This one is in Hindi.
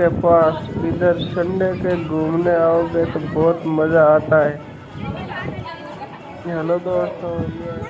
के पास इधर संडे के घूमने आओगे तो बहुत मज़ा आता है। हेलो दोस्तों, ये